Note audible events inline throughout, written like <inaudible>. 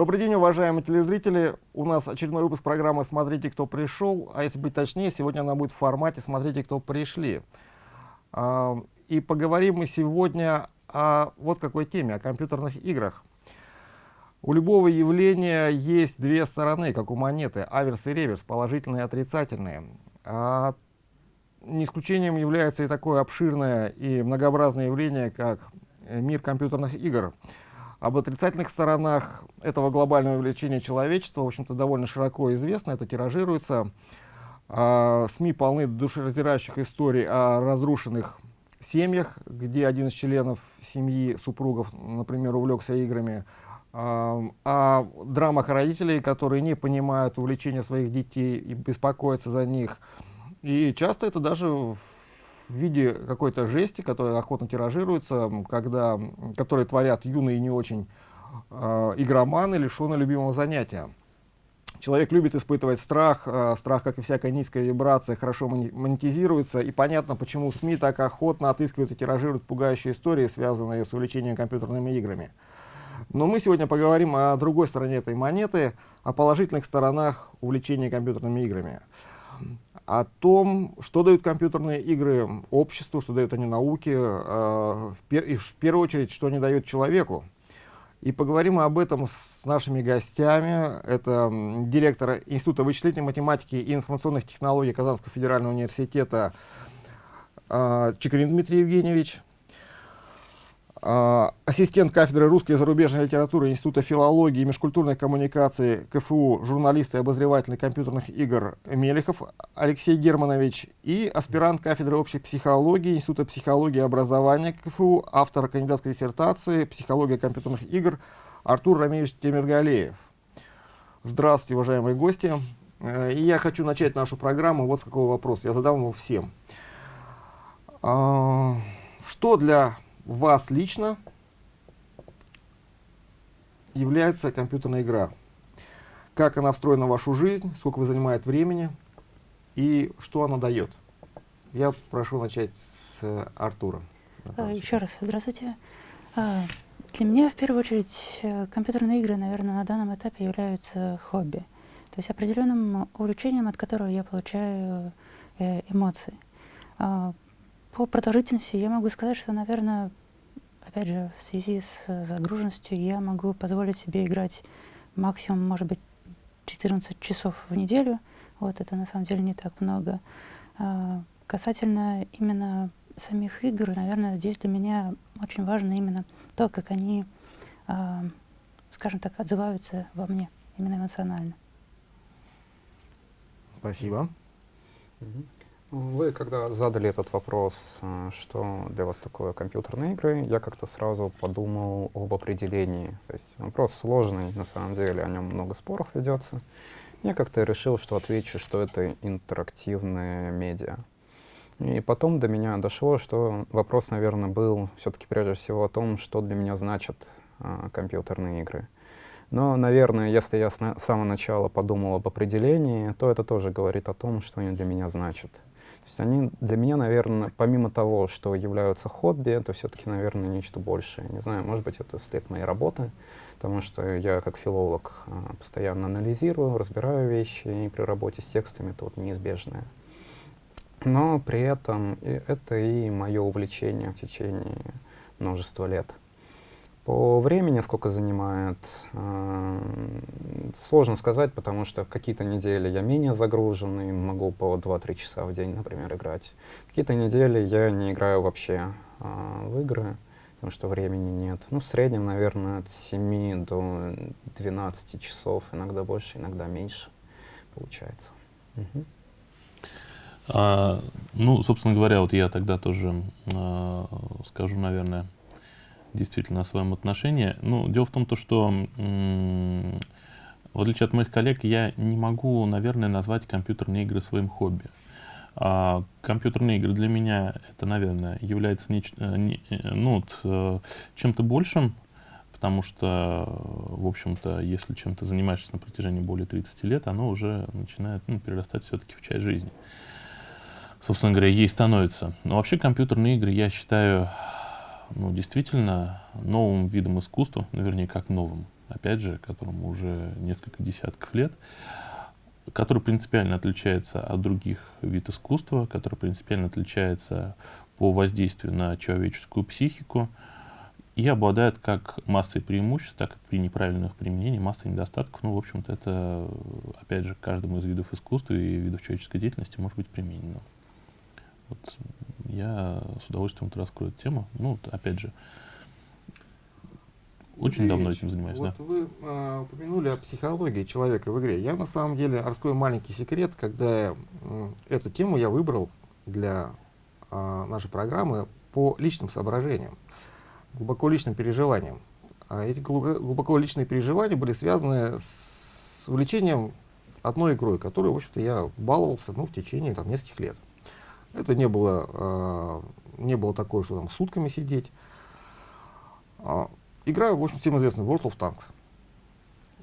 Добрый день, уважаемые телезрители. У нас очередной выпуск программы «Смотрите, кто пришел». А если быть точнее, сегодня она будет в формате «Смотрите, кто пришли». А, и поговорим мы сегодня о вот какой теме, о компьютерных играх. У любого явления есть две стороны, как у монеты, аверс и реверс, положительные и отрицательные. А не исключением является и такое обширное и многообразное явление, как мир компьютерных игр — об отрицательных сторонах этого глобального увлечения человечества, в общем-то, довольно широко известно, это тиражируется. А, СМИ полны душераздирающих историй о разрушенных семьях, где один из членов семьи, супругов, например, увлекся играми, а, о драмах родителей, которые не понимают увлечения своих детей и беспокоятся за них. И часто это даже в в виде какой-то жести, которая охотно тиражируется, когда, которые творят юные и не очень э, игроманы, лишенные любимого занятия. Человек любит испытывать страх, э, страх, как и всякая низкая вибрация, хорошо монетизируется, и понятно, почему СМИ так охотно отыскивают и тиражируют пугающие истории, связанные с увлечением компьютерными играми. Но мы сегодня поговорим о другой стороне этой монеты, о положительных сторонах увлечения компьютерными играми о том, что дают компьютерные игры обществу, что дают они науке, э, в и в первую очередь, что они дают человеку. И поговорим об этом с нашими гостями. Это директор Института вычислительной математики и информационных технологий Казанского федерального университета э, Чекрин Дмитрий Евгеньевич, ассистент кафедры русской и зарубежной литературы Института филологии и межкультурной коммуникации КФУ, журналист и обозреватель компьютерных игр Мелехов Алексей Германович и аспирант кафедры общей психологии Института психологии и образования КФУ, автор кандидатской диссертации «Психология компьютерных игр» Артур Рамилевич Темиргалеев. Здравствуйте, уважаемые гости. Э, и я хочу начать нашу программу вот с какого вопроса. Я задам его всем. А, что для вас лично является компьютерная игра. Как она встроена в вашу жизнь, сколько вы занимает времени и что она дает. Я прошу начать с э, Артура. А, еще раз, здравствуйте. А, для меня, в первую очередь, э, компьютерные игры, наверное, на данном этапе являются хобби. То есть определенным увлечением, от которого я получаю э, эмоции. А, по продолжительности я могу сказать, что, наверное, опять же, в связи с загруженностью я могу позволить себе играть максимум, может быть, 14 часов в неделю. Вот это на самом деле не так много. А, касательно именно самих игр, наверное, здесь для меня очень важно именно то, как они, а, скажем так, отзываются во мне, именно эмоционально. Спасибо. Mm-hmm. Вы, когда задали этот вопрос, что для вас такое компьютерные игры, я как-то сразу подумал об определении. То есть вопрос сложный, на самом деле, о нем много споров ведется. Я как-то решил, что отвечу, что это интерактивные медиа. И потом до меня дошло, что вопрос, наверное, был все-таки прежде всего о том, что для меня значат а, компьютерные игры. Но, наверное, если я с самого начала подумал об определении, то это тоже говорит о том, что они для меня значат. То есть они для меня, наверное, помимо того, что являются хобби, это все-таки, наверное, нечто большее. Не знаю, может быть, это след моей работы, потому что я как филолог а, постоянно анализирую, разбираю вещи, и при работе с текстами это вот неизбежное. Но при этом это и мое увлечение в течение множества лет. По времени сколько занимает, э, сложно сказать, потому что какие-то недели я менее загруженный, могу по 2-3 часа в день, например, играть. Какие-то недели я не играю вообще э, в игры, потому что времени нет. Ну, в среднем, наверное, от 7 до 12 часов, иногда больше, иногда меньше получается. А, ну, собственно говоря, вот я тогда тоже э, скажу, наверное, действительно о своем отношении. Ну, дело в том, то, что в отличие от моих коллег, я не могу, наверное, назвать компьютерные игры своим хобби. А компьютерные игры для меня это, наверное, является неч... Э, не, э, ну, вот, э, чем-то большим, потому что, в общем-то, если чем-то занимаешься на протяжении более 30 лет, оно уже начинает ну, перерастать все-таки в часть жизни. Собственно говоря, ей становится. Но вообще компьютерные игры, я считаю, ну, действительно новым видом искусства, ну, вернее, как новым. опять же, которому уже несколько десятков лет, который принципиально отличается от других видов искусства, который принципиально отличается по воздействию на человеческую психику и обладает как массой преимуществ, так и при неправильных применении массой недостатков. Ну, в общем-то, это, опять же, каждому из видов искусства и видов человеческой деятельности может быть применено. Вот я с удовольствием вот раскрою эту тему. Ну, опять же, очень Юрий давно этим занимаюсь, Вот да. вы а, упомянули о психологии человека в игре. Я на самом деле раскрою маленький секрет, когда м, эту тему я выбрал для а, нашей программы по личным соображениям, глубоко личным переживаниям. А эти глубоко, глубоко личные переживания были связаны с увлечением одной игрой, которой, в общем-то, я баловался ну, в течение там, нескольких лет. Это не было, а, не было такое, что там сутками сидеть. А, Игра, в общем, всем известна, World of Tanks.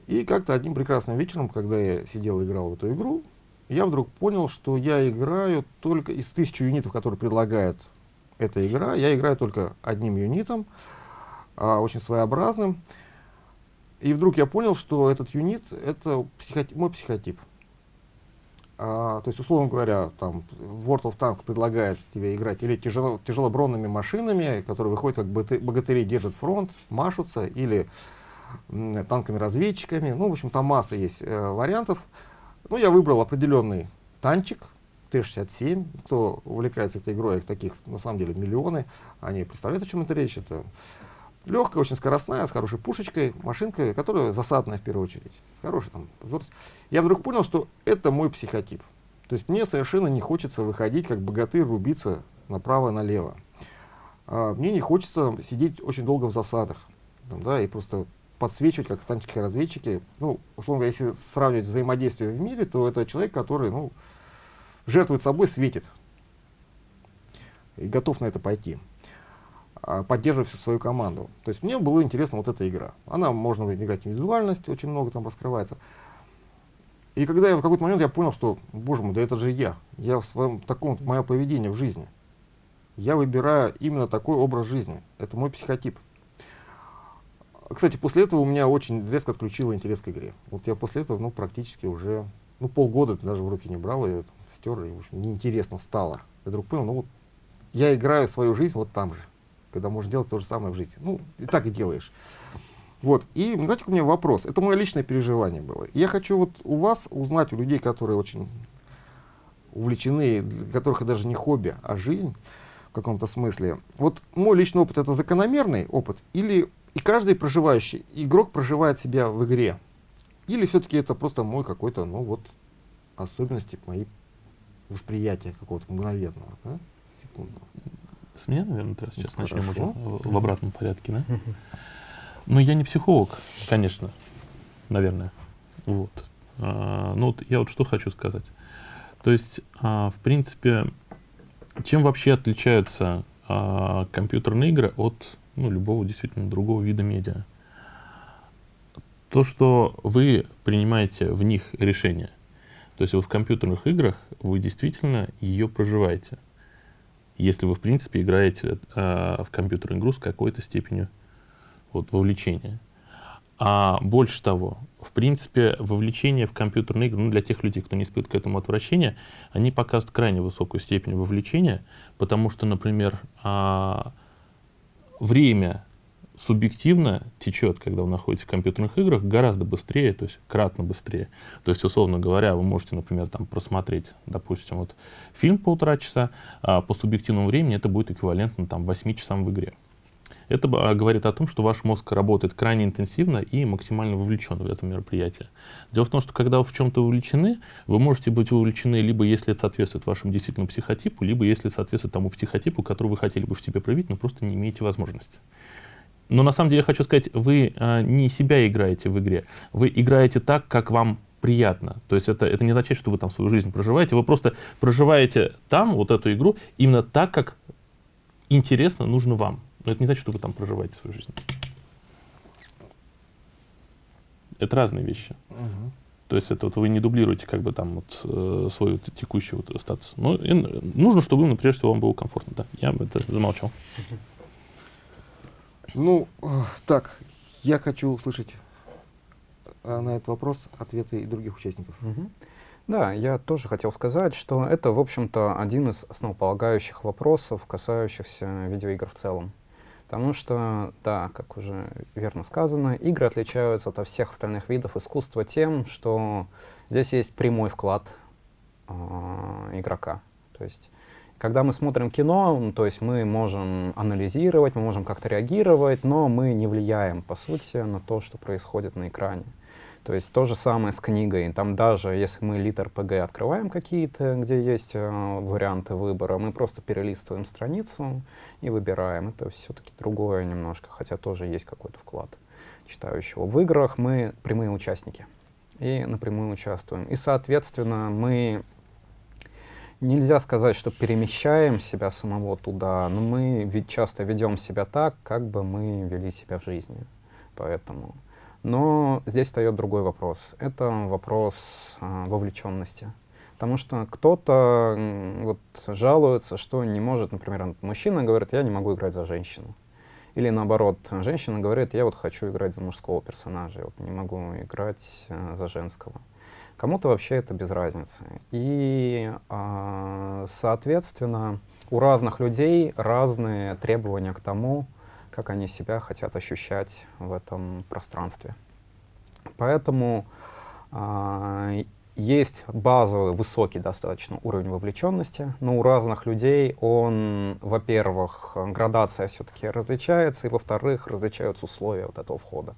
И как-то одним прекрасным вечером, когда я сидел и играл в эту игру, я вдруг понял, что я играю только из тысячи юнитов, которые предлагает эта игра, я играю только одним юнитом, а, очень своеобразным. И вдруг я понял, что этот юнит — это психоти- мой психотип. А, то есть, условно говоря, там, World of Tanks предлагает тебе играть или тяжело, тяжелобронными машинами, которые выходят как богаты- богатыри, держат фронт, машутся, или танками-разведчиками. Ну, в общем, там масса есть э, вариантов. Ну, я выбрал определенный танчик, Т-67. Кто увлекается этой игрой, их таких, на самом деле, миллионы. Они представляют, о чем это речь. Это легкая, очень скоростная, с хорошей пушечкой, машинка, которая засадная в первую очередь. С хорошей там. Я вдруг понял, что это мой психотип. То есть мне совершенно не хочется выходить как богатырь, рубиться направо-налево. А, мне не хочется сидеть очень долго в засадах. там, да, и просто подсвечивать, как танчики-разведчики. Ну, условно говоря, если сравнивать взаимодействие в мире, то это человек, который, ну, жертвует собой, светит. И готов на это пойти а, поддерживать всю свою команду. То есть мне было интересно вот эта игра. Она можно играть индивидуальность, очень много там раскрывается. И когда я в какой-то момент я понял, что, боже мой, да это же я. Я в своем таком, мое поведение в жизни. Я выбираю именно такой образ жизни. Это мой психотип. Кстати, после этого у меня очень резко отключило интерес к игре. Вот я после этого, ну, практически уже, ну, полгода даже в руки не брал, и стер, и, в общем, неинтересно стало. Я вдруг понял, ну, вот я играю свою жизнь вот там же, когда можно делать то же самое в жизни. Ну, и так и делаешь. Вот, и, знаете, у меня вопрос. Это мое личное переживание было. Я хочу вот у вас узнать, у людей, которые очень увлечены, для которых это даже не хобби, а жизнь в каком-то смысле. Вот мой личный опыт это закономерный опыт или и каждый проживающий игрок проживает себя в игре? Или все-таки это просто мой какой-то, ну вот, особенности мои восприятия какого-то мгновенного, да? секундного. С меня, наверное, сейчас Ну, начнем уже хорошо. в, в обратном порядке, да? Ну, я не психолог, конечно, наверное. Вот. А, ну, вот я вот что хочу сказать. То есть, а, в принципе, чем вообще отличаются а, компьютерные игры от ну, любого действительно другого вида медиа? То, что вы принимаете в них решения. То есть вот в компьютерных играх вы действительно ее проживаете если вы, в принципе, играете э, в компьютерную игру с какой-то степенью вот, вовлечения. А больше того, в принципе, вовлечение в компьютерные игры, ну, для тех людей, кто не испытывает к этому отвращения, они показывают крайне высокую степень вовлечения, потому что, например, а, время субъективно течет, когда вы находитесь в компьютерных играх, гораздо быстрее, то есть кратно быстрее. То есть, условно говоря, вы можете, например, там просмотреть, допустим, вот фильм полтора часа, а по субъективному времени это будет эквивалентно там 8 часам в игре. Это а, говорит о том, что ваш мозг работает крайне интенсивно и максимально вовлечен в это мероприятие. Дело в том, что когда вы в чем-то вовлечены, вы можете быть вовлечены либо если это соответствует вашему действительно психотипу, либо если соответствует тому психотипу, который вы хотели бы в себе проявить, но просто не имеете возможности. Но на самом деле хочу сказать, вы а, не себя играете в игре, вы играете так, как вам приятно. То есть это, это не означает, что вы там свою жизнь проживаете, вы просто проживаете там вот эту игру именно так, как интересно, нужно вам. Но это не значит, что вы там проживаете свою жизнь. Это разные вещи. Мгм. То есть это вот вы не дублируете как бы там вот э, свой вот текущий вот статус. Но и нужно, чтобы прежде всего вам было комфортно. Да, я это замолчал. Ну, так, я хочу услышать э, на этот вопрос ответы и других участников. Угу. Да, я тоже хотел сказать, что это, в общем-то, один из основополагающих вопросов, касающихся видеоигр в целом. Потому что, да, как уже верно сказано, игры отличаются от всех остальных видов искусства тем, что здесь есть прямой вклад э, игрока. То есть, когда мы смотрим кино, то есть мы можем анализировать, мы можем как-то реагировать, но мы не влияем, по сути, на то, что происходит на экране. То есть то же самое с книгой. Там даже если мы литр ПГ открываем какие-то, где есть э, варианты выбора, мы просто перелистываем страницу и выбираем. Это все-таки другое немножко, хотя тоже есть какой-то вклад читающего. В играх мы прямые участники и напрямую участвуем. И, соответственно, мы нельзя сказать, что перемещаем себя самого туда, но мы ведь часто ведем себя так, как бы мы вели себя в жизни. Поэтому но здесь встает другой вопрос. Это вопрос а, вовлеченности. Потому что кто-то вот, жалуется, что не может, например, мужчина говорит, я не могу играть за женщину. Или наоборот, женщина говорит, я вот хочу играть за мужского персонажа, я вот не могу играть а, за женского. Кому-то вообще это без разницы. И, а, соответственно, у разных людей разные требования к тому, как они себя хотят ощущать в этом пространстве. Поэтому э, есть базовый, высокий достаточно уровень вовлеченности, но у разных людей он, во-первых, градация все-таки различается, и, во-вторых, различаются условия вот этого входа.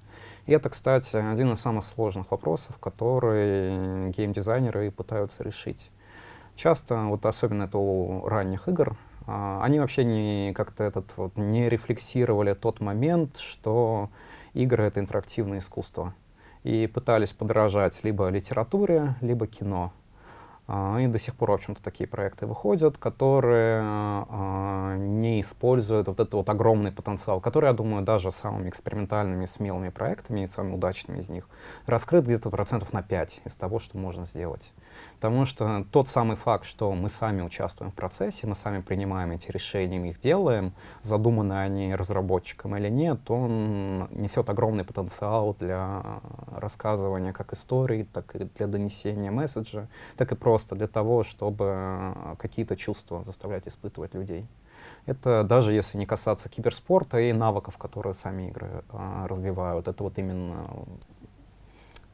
И это, кстати, один из самых сложных вопросов, которые геймдизайнеры пытаются решить. Часто, вот особенно это у ранних игр, а, они вообще не как-то этот вот не рефлексировали тот момент, что игры — это интерактивное искусство. И пытались подражать либо литературе, либо кино. Uh, и до сих пор, в общем-то, такие проекты выходят, которые uh, не используют вот этот вот огромный потенциал, который, я думаю, даже самыми экспериментальными, смелыми проектами, и самыми удачными из них, раскрыт где-то процентов на 5 из того, что можно сделать. Потому что тот самый факт, что мы сами участвуем в процессе, мы сами принимаем эти решения, мы их делаем, задуманы они разработчиком или нет, он несет огромный потенциал для рассказывания как истории, так и для донесения месседжа, так и просто для того, чтобы какие-то чувства заставлять испытывать людей. Это даже если не касаться киберспорта и навыков, которые сами игры а, развивают. Это вот именно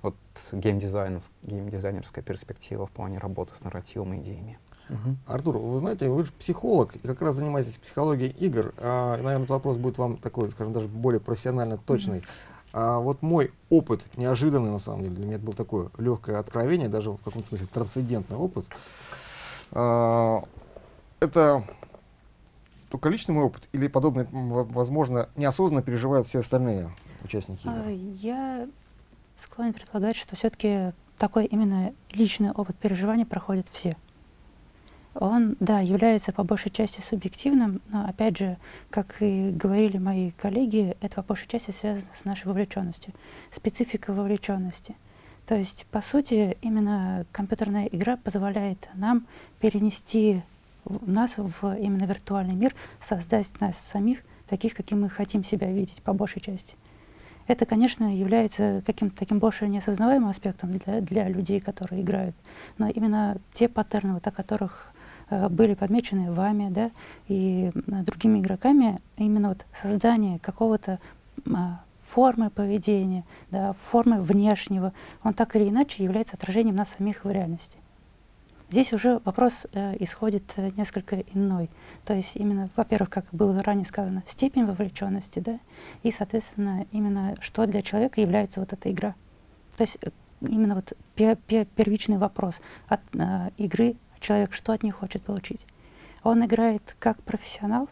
вот геймдизайнерская перспектива в плане работы с нарративом и идеями. Угу. Артур, вы знаете, вы же психолог, и как раз занимаетесь психологией игр. А, и, наверное, этот вопрос будет вам такой, скажем, даже более профессионально точный. А, вот мой опыт, неожиданный на самом деле, для меня это было такое легкое откровение, даже в каком-то смысле трансцендентный опыт. А, это только личный мой опыт или подобное, возможно, неосознанно переживают все остальные участники игры? А, я склонен предполагать, что все-таки такой именно личный опыт переживания проходят все. Он, да, является по большей части субъективным, но, опять же, как и говорили мои коллеги, это по большей части связано с нашей вовлеченностью, спецификой вовлеченности. То есть, по сути, именно компьютерная игра позволяет нам перенести нас в именно виртуальный мир, создать нас самих таких, каким мы хотим себя видеть, по большей части. Это, конечно, является каким-то таким больше неосознаваемым аспектом для, для людей, которые играют. Но именно те паттерны, вот, о которых э, были подмечены вами да, и э, другими игроками, именно вот создание какого-то э, формы поведения, да, формы внешнего, он так или иначе является отражением нас самих в реальности. Здесь уже вопрос э, исходит э, несколько иной. То есть именно, во-первых, как было ранее сказано, степень вовлеченности, да, и, соответственно, именно что для человека является вот эта игра. То есть э, именно вот пер пер первичный вопрос от э, игры человек что от нее хочет получить. Он играет как профессионал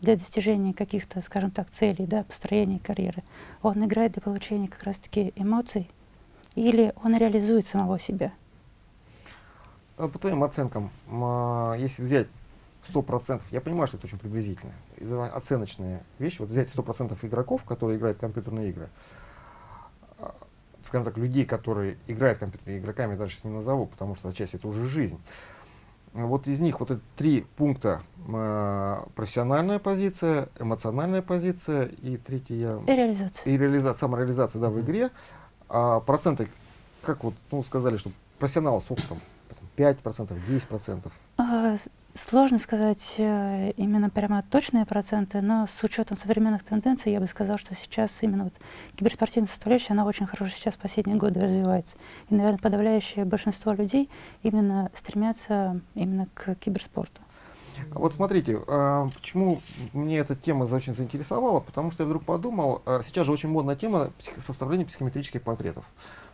для достижения каких-то, скажем так, целей, да, построения карьеры. Он играет для получения как раз-таки эмоций, или он реализует самого себя. А по твоим оценкам, а, если взять 100%, я понимаю, что это очень приблизительно, оценочные вещи, вот взять 100% игроков, которые играют в компьютерные игры, а, скажем так, людей, которые играют в компьютерные игроками, даже не назову, потому что отчасти это уже жизнь. Вот из них вот эти три пункта профессиональная позиция, эмоциональная позиция и третья И реализация. И реализация, самореализация да, в игре. А проценты, как вот, ну, сказали, что профессионалы с опытом, 5%, 10%? А, Сложно сказать э, именно прямо точные проценты, но с учетом современных тенденций я бы сказала, что сейчас именно вот киберспортивная составляющая, она очень хорошо сейчас в последние годы развивается. И, наверное, подавляющее большинство людей именно стремятся именно к киберспорту. Вот смотрите, а, почему мне эта тема очень заинтересовала, потому что я вдруг подумал, а, сейчас же очень модная тема составления психометрических портретов.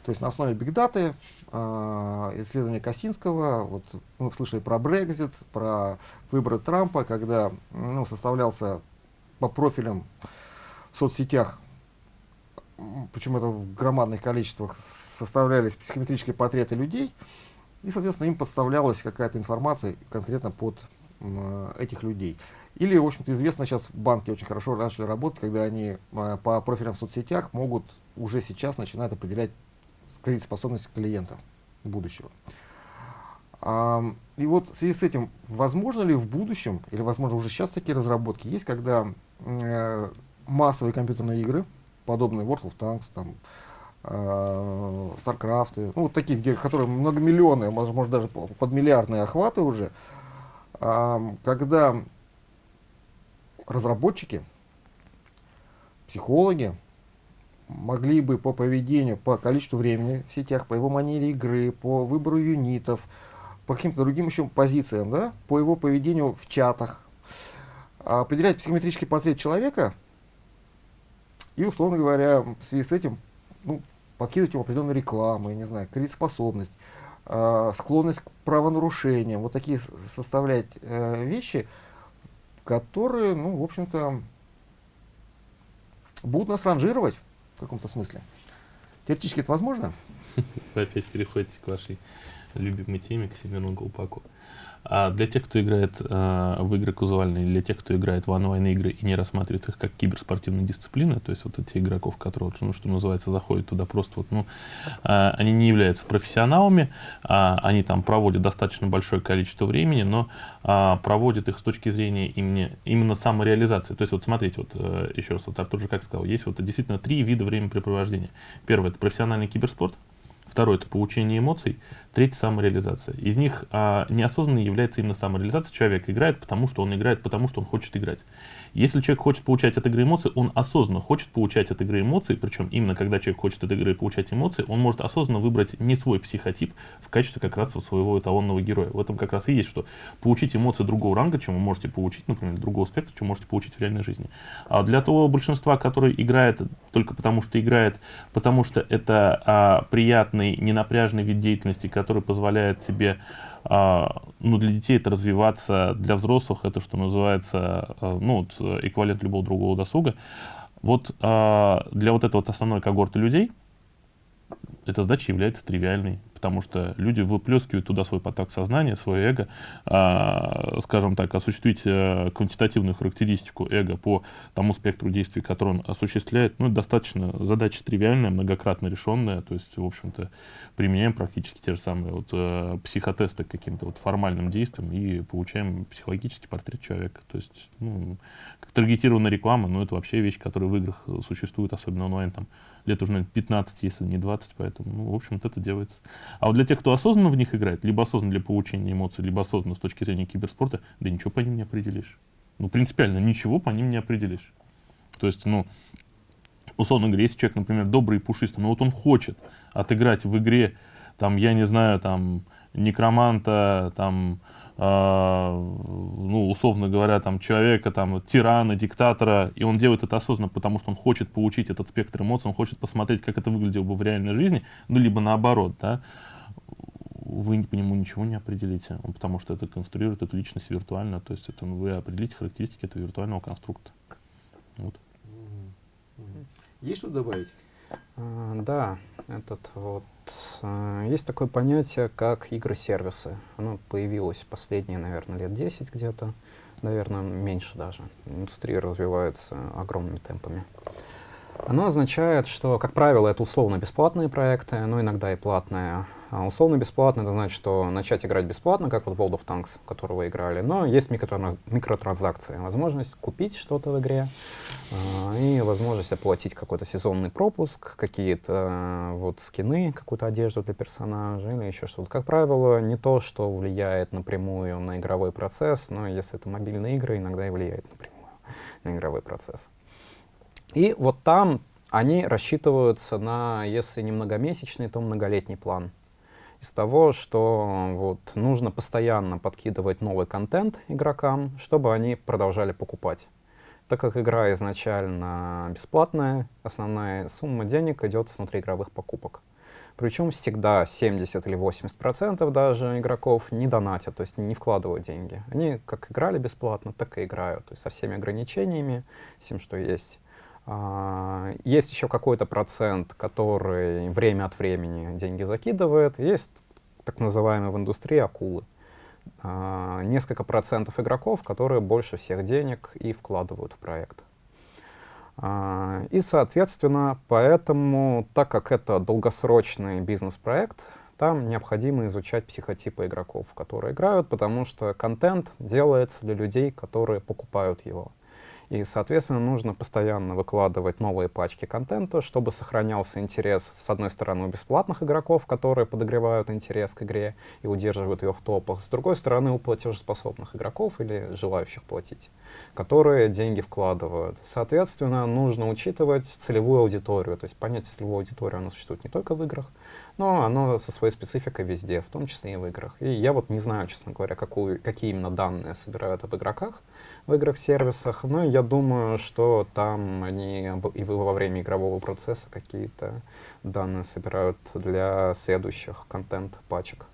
То есть на основе бигдаты, э, исследования Косинского, вот мы слышали про Брекзит, про выборы Трампа, когда ну, составлялся по профилям в соцсетях, почему это в громадных количествах составлялись психометрические портреты людей, и, соответственно, им подставлялась какая-то информация конкретно под э, этих людей. Или, в общем-то, известно сейчас, банки очень хорошо начали работать, когда они э, по профилям в соцсетях могут уже сейчас начинать определять кредитоспособность клиента будущего. И вот в связи с этим, возможно ли в будущем, или возможно уже сейчас такие разработки есть, когда э, массовые компьютерные игры, подобные World of Tanks, там, э, StarCraft, ну, вот такие, где, которые многомиллионные, может, даже подмиллиардные охваты уже, когда разработчики, психологи, могли бы по поведению, по количеству времени в сетях, по его манере игры, по выбору юнитов, по каким-то другим еще позициям, да, по его поведению в чатах, определять психометрический портрет человека и, условно говоря, в связи с этим ну, подкидывать ему определенную рекламу, я не знаю, кредитоспособность, э, склонность к правонарушениям, вот такие составлять э, вещи, которые, ну, в общем-то, будут нас ранжировать каком-то смысле. Теоретически это возможно? Опять переходите к вашей любимой теме, к Семену Колпаку. А для тех, кто играет э, в игры казуальные, для тех, кто играет в онлайн-игры и не рассматривает их как киберспортивные дисциплины, то есть вот эти игроков, которые, ну, что называется, заходят туда просто вот, ну, э, они не являются профессионалами, э, они там проводят достаточно большое количество времени, но э, проводят их с точки зрения именно, именно самореализации. То есть вот смотрите, вот э, еще раз, вот Артур же как сказал, есть вот действительно три вида времяпрепровождения. Первое — это профессиональный киберспорт, Второе – это получение эмоций. Третье – самореализация. Из них а, неосознанно является именно самореализация. Человек играет, потому что он играет, потому что он хочет играть. Если человек хочет получать от игры эмоции, он осознанно хочет получать от игры эмоции, причем именно когда человек хочет от игры получать эмоции, он может осознанно выбрать не свой психотип в качестве как раз своего эталонного героя. В этом как раз и есть, что получить эмоции другого ранга, чем вы можете получить, например, другого спектра, чем можете получить в реальной жизни. А для того большинства, которые играет только потому, что играет, потому что это а, приятный, ненапряжный вид деятельности, который позволяет тебе ну, для детей это развиваться, для взрослых это, что называется, а, ну, вот, эквивалент любого другого досуга. Вот а, для вот этой вот основной когорты людей эта задача является тривиальной потому что люди выплескивают туда свой поток сознания, свое эго, э, скажем так, осуществить э, квантитативную характеристику эго по тому спектру действий, который он осуществляет, ну, достаточно задача тривиальная, многократно решенная, то есть, в общем-то, применяем практически те же самые вот, э, психотесты каким-то вот формальным действиям и получаем психологический портрет человека. То есть, ну, таргетированная реклама, ну, это вообще вещь, которая в играх существует, особенно онлайн, там, лет уже, наверное, 15, если не 20, поэтому, ну, в общем-то, это делается. А вот для тех, кто осознанно в них играет, либо осознанно для получения эмоций, либо осознанно с точки зрения киберспорта, да ничего по ним не определишь. Ну, принципиально, ничего по ним не определишь. То есть, ну, условно говоря, если человек, например, добрый и пушистый, но вот он хочет отыграть в игре, там, я не знаю, там, некроманта, там, ну, условно говоря, там, человека, там, тирана, диктатора, и он делает это осознанно, потому что он хочет получить этот спектр эмоций, он хочет посмотреть, как это выглядело бы в реальной жизни, ну, либо наоборот, да, вы по нему ничего не определите, потому что это конструирует эту личность виртуально, то есть это, ну, вы определите характеристики этого виртуального конструкта. Вот. Есть что добавить? А, да, этот вот есть такое понятие, как игры-сервисы. Оно появилось последние, наверное, лет 10 где-то, наверное, меньше даже. Индустрия развивается огромными темпами. Оно означает, что, как правило, это условно бесплатные проекты, но иногда и платные. А условно бесплатно это значит, что начать играть бесплатно, как вот World of Tanks, который вы играли, но есть микротранз микротранзакции, возможность купить что-то в игре э, и возможность оплатить какой-то сезонный пропуск, какие-то э, вот скины, какую-то одежду для персонажа или еще что-то. Как правило, не то, что влияет напрямую на игровой процесс, но если это мобильные игры, иногда и влияет напрямую на игровой процесс. И вот там они рассчитываются на, если не многомесячный, то многолетний план из того, что вот, нужно постоянно подкидывать новый контент игрокам, чтобы они продолжали покупать. Так как игра изначально бесплатная, основная сумма денег идет с внутриигровых покупок. Причем всегда 70 или 80 процентов даже игроков не донатят, то есть не вкладывают деньги. Они как играли бесплатно, так и играют, то есть со всеми ограничениями, всем, что есть. А, есть еще какой-то процент, который время от времени деньги закидывает. Есть так называемые в индустрии акулы. А, несколько процентов игроков, которые больше всех денег и вкладывают в проект. А, и, соответственно, поэтому, так как это долгосрочный бизнес-проект, там необходимо изучать психотипы игроков, которые играют, потому что контент делается для людей, которые покупают его. И, соответственно, нужно постоянно выкладывать новые пачки контента, чтобы сохранялся интерес, с одной стороны, у бесплатных игроков, которые подогревают интерес к игре и удерживают ее в топах, с другой стороны, у платежеспособных игроков или желающих платить, которые деньги вкладывают. Соответственно, нужно учитывать целевую аудиторию, то есть понять целевую аудиторию, она существует не только в играх, но оно со своей спецификой везде, в том числе и в играх. И я вот не знаю, честно говоря, какую, какие именно данные собирают об игроках в играх-сервисах, но я думаю, что там они и во время игрового процесса какие-то данные собирают для следующих контент-пачек.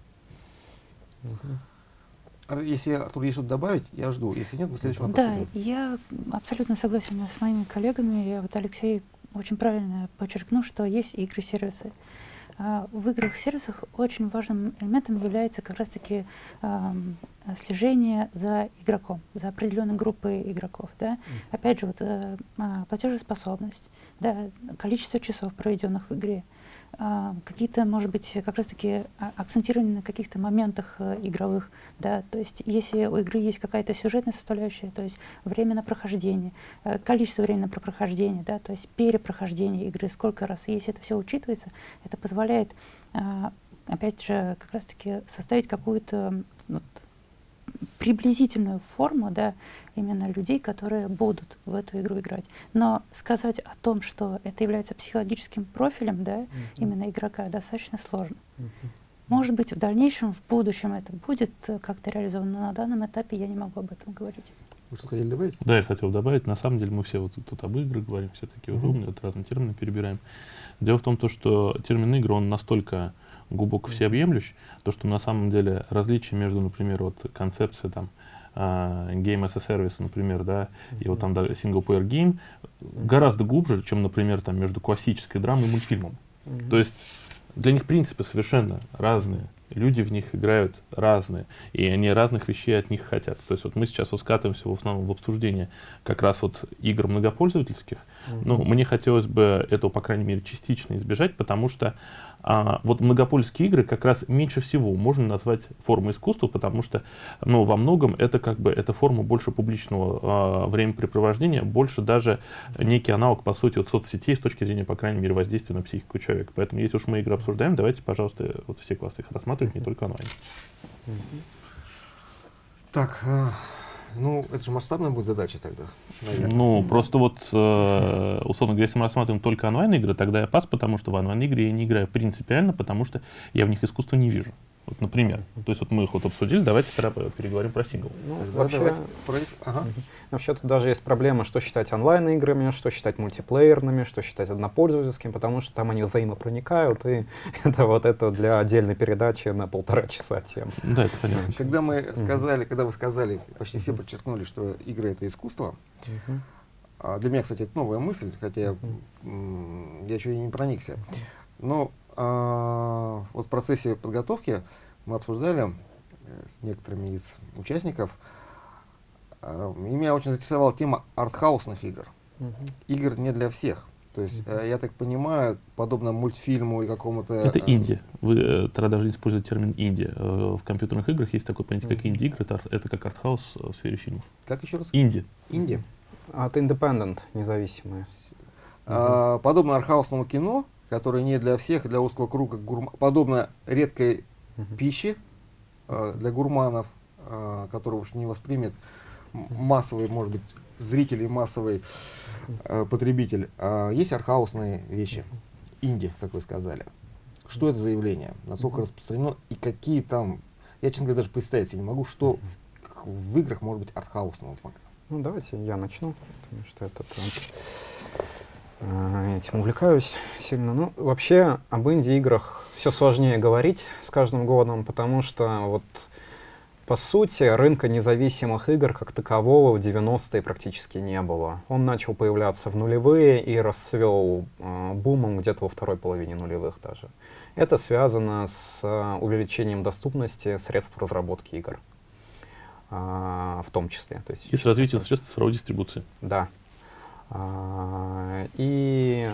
Угу. Если, Артур, есть что-то добавить, я жду. Если нет, мы следующий вопрос. Да, я абсолютно согласен с моими коллегами. Я вот Алексей очень правильно подчеркнул, что есть игры-сервисы. В играх-сервисах очень важным элементом является как раз-таки слежение за игроком, за определенной группой игроков. Да? Mm. Опять же, вот, э, платежеспособность, да, количество часов, проведенных в игре, а, какие-то, может быть, как раз-таки а, акцентированы на каких-то моментах э, игровых, да, то есть если у игры есть какая-то сюжетная составляющая, то есть время на прохождение, э, количество времени на прохождение, да, то есть перепрохождение игры, сколько раз, если это все учитывается, это позволяет, а, опять же, как раз-таки составить какую-то вот, приблизительную форму да, именно людей, которые будут в эту игру играть. Но сказать о том, что это является психологическим профилем да, mm -hmm. именно игрока, достаточно сложно. Mm -hmm. Может быть, в дальнейшем, в будущем это будет как-то реализовано, но на данном этапе я не могу об этом говорить. Вы что хотели добавить? Да, я хотел добавить. На самом деле мы все вот тут об играх говорим, все такие mm -hmm. умные, вот разные термины перебираем. Дело в том, то, что термин игры, он настолько глубоко всеобъемлющ, то, что на самом деле различия между, например, вот концепцией там, Uh, Game as a Service, например, да, и вот там да, single player game гораздо глубже, чем, например, там между классической драмой и мультфильмом. То есть для них принципы совершенно разные люди в них играют разные, и они разных вещей от них хотят. То есть вот мы сейчас вот скатываемся в основном в обсуждение как раз вот игр многопользовательских. Mm-hmm. Ну, мне хотелось бы этого, по крайней мере, частично избежать, потому что а, вот многопольские игры как раз меньше всего можно назвать формой искусства, потому что, ну, во многом это как бы, это форма больше публичного а, времяпрепровождения, больше даже некий аналог, по сути, вот соцсетей с точки зрения, по крайней мере, воздействия на психику человека. Поэтому, если уж мы игры обсуждаем, давайте, пожалуйста, вот все классы их рассматривать, не только онлайн. Так, а, ну, это же масштабная будет задача тогда, наверное. Ну, просто вот, э, условно говоря, если мы рассматриваем только онлайн-игры, тогда я пас, потому что в онлайн-игры я не играю принципиально, потому что я в них искусства не вижу. Вот, например. То есть вот мы их вот обсудили, давайте переговорим про сингл. Ну, вообще, ага. вообще тут даже есть проблема, что считать онлайн-играми, что считать мультиплеерными, что считать однопользовательскими, потому что там они взаимопроникают, и <laughs> это вот это для отдельной передачи на полтора часа тем. Да, это понятно. Когда мы сказали, когда вы сказали, почти все подчеркнули, что игры — это искусство, а для меня, кстати, это новая мысль, хотя я, я еще и не проникся. Но а, вот в процессе подготовки мы обсуждали э, с некоторыми из участников, а, и меня очень заинтересовала тема артхаусных игр. Угу. Игр не для всех. То есть, э, я так понимаю, подобно мультфильму и какому-то... Это э, инди. Вы э, тогда должны использовать термин инди. Э, В компьютерных играх есть такое понятие, как инди-игры. Это, это как артхаус в сфере фильмов. Как еще раз? Инди. Инди. От Independent, независимые. А, подобно архаусному кино, которое не для всех, для узкого круга, гурма- подобно редкой Мгм. пище а, для гурманов, который уж не воспримет массовый, может быть, зритель и массовый а, потребитель. А, есть архаусные вещи, инди, как вы сказали. Что это за явление? Насколько распространено и какие там... Я, честно говоря, даже представить себе не могу, что в, в играх может быть артхаусного. Ну, давайте я начну, потому что этот, э, этим увлекаюсь сильно. Ну, вообще, об инди-играх все сложнее говорить с каждым годом, потому что вот по сути, рынка независимых игр как такового в 90-е практически не было. Он начал появляться в нулевые и расцвел э, бумом где-то во второй половине нулевых даже. Это связано с э, увеличением доступности средств разработки игр. А, в том числе. То есть, И с развитием средств цифровой дистрибуции. да. А, и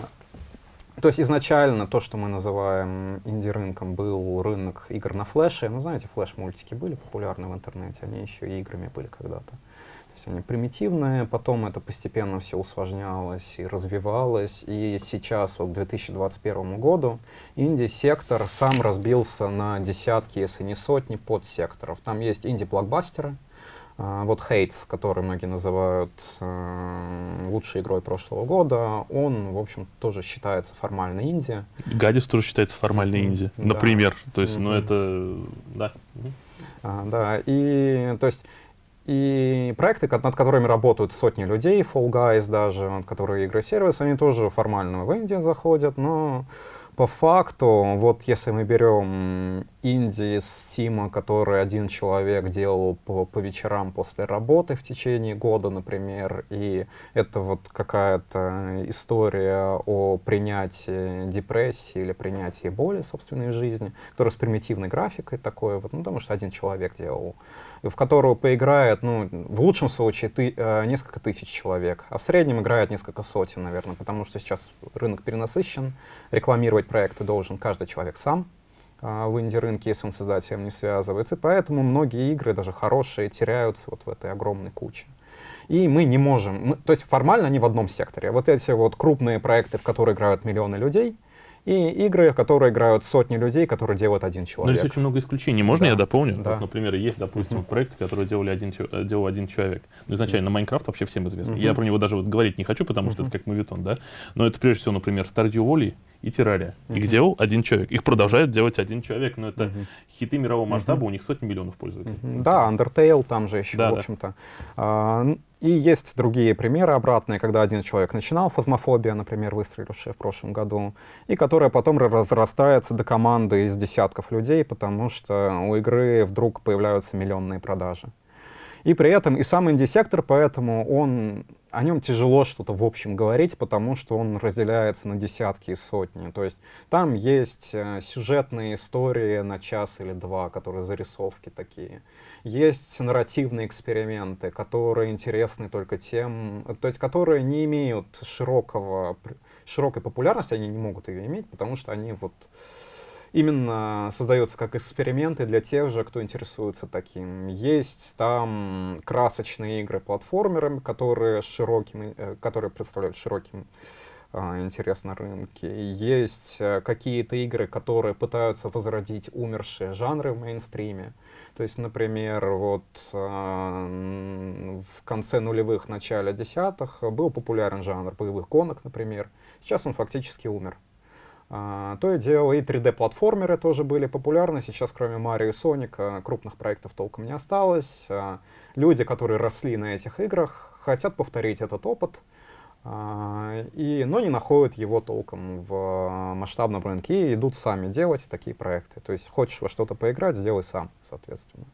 то есть изначально то, что мы называем инди-рынком, был рынок игр на флеше. Ну, знаете, флеш-мультики были популярны в интернете, они еще и играми были когда-то. То есть они примитивные, потом это постепенно все усложнялось и развивалось. И сейчас, вот к 2021 году, инди-сектор сам разбился на десятки, если не сотни подсекторов. Там есть инди-блокбастеры, вот Хейтс, который многие называют э, лучшей игрой прошлого года, он, в общем, тоже считается формально инди. Гадис тоже считается формальной инди, Да. например. То есть, ну Мгм. это... Да. А, да, и то есть и проекты, над которыми работают сотни людей, Fall Guys даже, которые игры-сервис, они тоже формально в Индию заходят, но по факту, вот если мы берем инди с Стима, который один человек делал по, по вечерам после работы в течение года, например, и это вот какая-то история о принятии депрессии или принятии боли собственной жизни, которая с примитивной графикой такой, вот, ну, потому что один человек делал, в которую поиграет, ну, в лучшем случае, ты, э, несколько тысяч человек, а в среднем играет несколько сотен, наверное, потому что сейчас рынок перенасыщен, рекламировать проекты должен каждый человек сам, а, в инди-рынке, если он с создателем не связывается. И поэтому многие игры, даже хорошие, теряются вот в этой огромной куче. И мы не можем, мы- то есть формально они в одном секторе. Вот эти вот крупные проекты, в которые играют миллионы людей, и игры, в которые играют сотни людей, которые делает один Но человек. есть очень много исключений. Можно Да. я дополню? Да. Вот, например, есть, допустим, проекты, которые делали один, э, делал один человек. Ну, изначально Майнкрафт вообще всем известный. Я про него даже вот говорить не хочу, потому что это как мовитон, да? Но это прежде всего, например, Stardew Valley и Террария. Их делал один человек. Их продолжает делать один человек, но это хиты мирового масштаба, у них сотни миллионов пользователей. Да, Undertale там же еще, Да, в общем-то. А, и есть другие примеры обратные, когда один человек начинал, фазмофобия, например, выстрелившая в прошлом году, и которая потом ра- разрастается до команды из десятков людей, потому что у игры вдруг появляются миллионные продажи. И при этом и сам инди-сектор, поэтому он, о нем тяжело что-то в общем говорить, потому что он разделяется на десятки и сотни. То есть там есть э, сюжетные истории на час или два, которые зарисовки такие. Есть нарративные эксперименты, которые интересны только тем, то есть которые не имеют широкого, широкой популярности, они не могут ее иметь, потому что они вот именно создаются как эксперименты для тех же, кто интересуется таким. Есть там красочные игры платформеры, которые, широким, э, которые представляют широким а, интерес на рынке. Есть э, какие-то игры, которые пытаются возродить умершие жанры в мейнстриме. То есть, например, вот а, в конце нулевых, начале десятых был популярен жанр боевых гонок, например. Сейчас он фактически умер. А, то и дело, и 3D-платформеры тоже были популярны. Сейчас, кроме Марио и Соника, крупных проектов толком не осталось. А, люди, которые росли на этих играх, хотят повторить этот опыт, а, и, но не находят его толком в масштабном рынке и идут сами делать такие проекты. То есть хочешь во что-то поиграть, сделай сам, соответственно.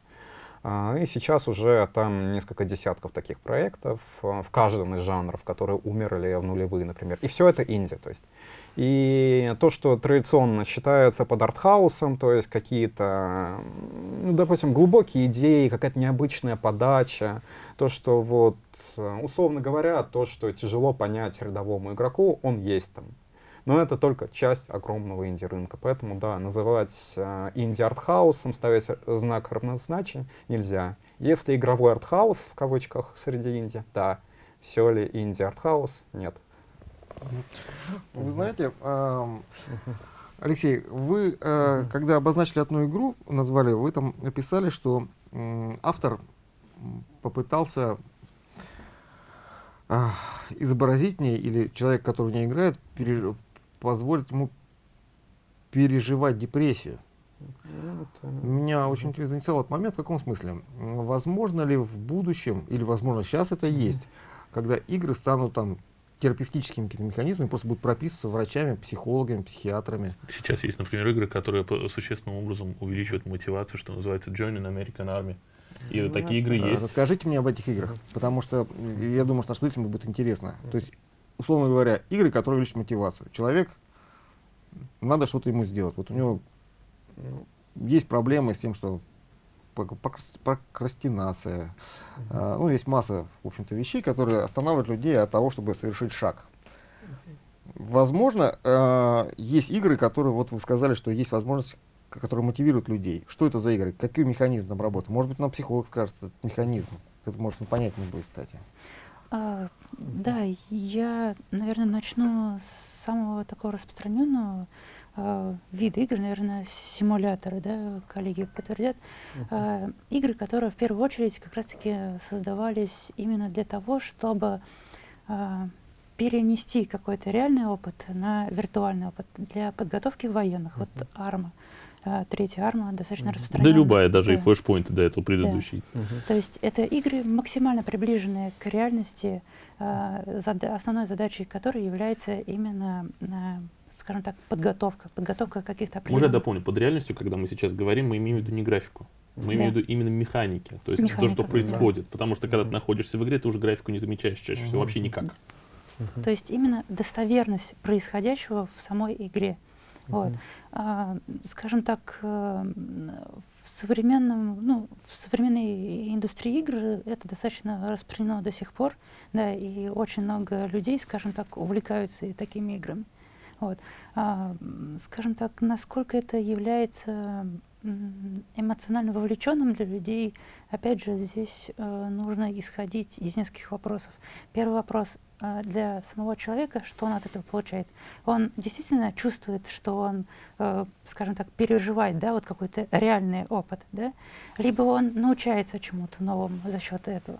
А, и сейчас уже там несколько десятков таких проектов а, в каждом из жанров, которые умерли в нулевые, например. И все это инди. То есть. И то, что традиционно считается под артхаусом, то есть какие-то, ну, допустим, глубокие идеи, какая-то необычная подача, то, что вот, условно говоря, то, что тяжело понять рядовому игроку, он есть там. Но это только часть огромного инди-рынка. Поэтому, да, называть э, инди-артхаусом, ставить знак равнозначия нельзя. Если игровой артхаус, в кавычках, среди инди, да. Все ли инди-артхаус? Нет. Вы знаете, Алексей, вы, э, когда обозначили одну игру, назвали, вы там написали, что э, автор попытался э, изобразить в ней, или человек, который в ней играет, переж позволит ему переживать депрессию. Меня очень интересно заинтересовал этот момент. В каком смысле? Возможно ли в будущем, или возможно сейчас это есть, когда игры станут там терапевтическими какими-то механизмами, просто будут прописываться врачами, психологами, психиатрами. Сейчас есть, например, игры, которые существенным образом увеличивают мотивацию, что называется Joining American Army. И ну, такие игры есть. Расскажите мне об этих играх, потому что я думаю, что нашим зрителям будет интересно. То есть условно говоря, игры, которые увеличат мотивацию. Человек, надо что-то ему сделать. Вот у него есть проблемы с тем, что прокрастинация. Mm -hmm. а, ну, есть масса, в общем-то, вещей, которые останавливают людей от того, чтобы совершить шаг. Возможно, э, есть игры, которые, вот вы сказали, что есть возможность, которые мотивируют людей. Что это за игры? Какой механизм там работает? Может быть, нам психолог скажет этот механизм. Это, может, непонятнее будет, кстати. А, да, я, наверное, начну с самого такого распространенного а, вида игр, наверное, симуляторы, да, коллеги подтвердят. А, игры, которые в первую очередь как раз-таки создавались именно для того, чтобы а, перенести какой-то реальный опыт на виртуальный опыт для подготовки военных. Вот арма третья арма достаточно mm -hmm. распространенная. Да любая, даже да. и флешпоинты до этого предыдущий. Да. Mm -hmm. То есть это игры максимально приближенные к реальности, а, зада основной задачей которой является именно, а, скажем так, подготовка, подготовка каких-то определенных... Уже дополню, под реальностью, когда мы сейчас говорим, мы имеем в виду не графику. Мы да. имеем в виду именно механики, то есть Механика, то, что происходит. Да. Потому что когда ты находишься в игре, ты уже графику не замечаешь чаще всего вообще никак. То есть именно достоверность происходящего в самой игре. Вот. А, скажем так, э, в современном, ну, в современной индустрии игр это достаточно распространено до сих пор, да, и очень много людей, скажем так, увлекаются и такими играми. Вот. А, скажем так, насколько это является эмоционально вовлеченным для людей, опять же, здесь э, нужно исходить из нескольких вопросов. Первый вопрос э, для самого человека, что он от этого получает. Он действительно чувствует, что он, э, скажем так, переживает, да, вот какой-то реальный опыт, да, либо он научается чему-то новому за счет этого.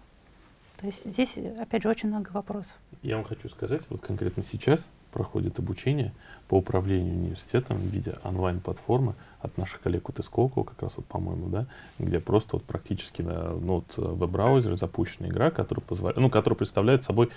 То есть здесь, опять же, очень много вопросов. Я вам хочу сказать, вот конкретно сейчас проходит обучение по управлению университетом в виде онлайн-платформы от наших коллег от Исколково, как раз вот, по-моему, да, где просто вот практически на ну, вот, в веб-браузере запущена игра, которая, позволяет, ну, которая представляет собой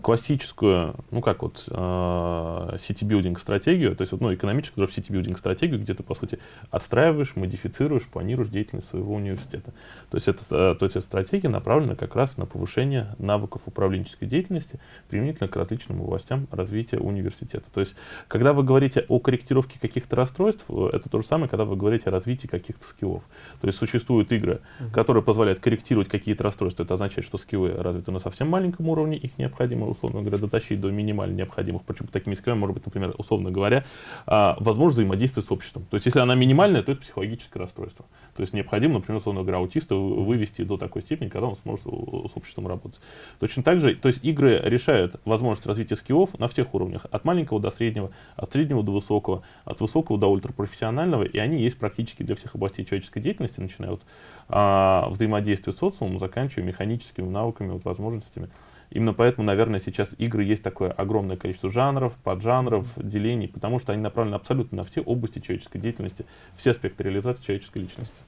классическую, ну, как вот, э, city-building стратегию, то есть, вот, ну, экономическую city-building стратегию, где ты, по сути, отстраиваешь, модифицируешь, планируешь деятельность своего университета. То есть, это, э, то есть, эта стратегия направлена как раз на повышение навыков управленческой деятельности применительно к различным областям развития университета. То есть, когда вы говорите о корректировке каких-то расстройств, э, это то же самое, когда вы говорите о развитии каких-то скиллов. То есть существуют игры, uh-huh. которые позволяют корректировать какие-то расстройства. Это означает, что скиллы развиты на совсем маленьком уровне, их необходимо, условно говоря, дотащить до минимально необходимых. Почему такими скиллами может быть, например, условно говоря, а, возможность взаимодействия с обществом. То есть если она минимальная, то это психологическое расстройство. То есть необходимо, например, условно говоря, аутиста вывести до такой степени, когда он сможет с обществом работать. Точно так же, то есть игры решают возможность развития скиллов на всех уровнях, от маленького до среднего, от среднего до высокого, от высокого до ультрапрофессионального, и они есть практически для всех областей человеческой деятельности, начиная от а, взаимодействия с социумом, заканчивая механическими навыками, вот, возможностями. Именно поэтому, наверное, сейчас игры есть такое огромное количество жанров, поджанров, делений, потому что они направлены абсолютно на все области человеческой деятельности, все аспекты реализации человеческой личности.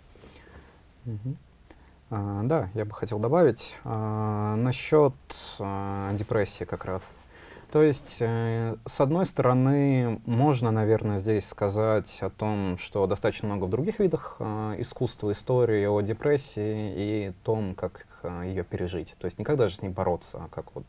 А, да, я бы хотел добавить а, насчет а, депрессии как раз. То есть, э, с одной стороны, можно, наверное, здесь сказать о том, что достаточно много в других видах э, искусства, истории о депрессии и том, как э, ее пережить. То есть не как даже с ней бороться, а как вот